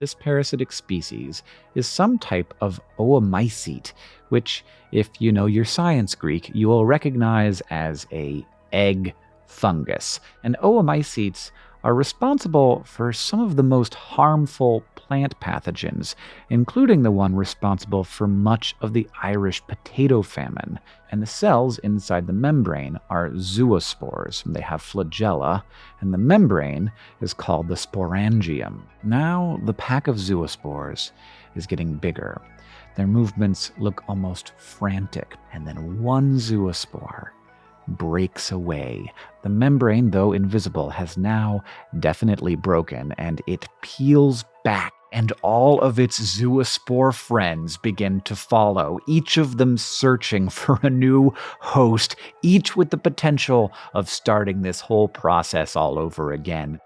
This parasitic species is some type of oomycete, which, if you know your science Greek, you will recognize as a egg fungus. And oomycetes are responsible for some of the most harmful plant pathogens, including the one responsible for much of the Irish potato famine. And the cells inside the membrane are zoospores. They have flagella, and the membrane is called the sporangium. Now, the pack of zoospores is getting bigger. Their movements look almost frantic, and then one zoospore breaks away. The membrane, though invisible, has now definitely broken, and it peels back and all of its zoospore friends begin to follow, each of them searching for a new host, each with the potential of starting this whole process all over again.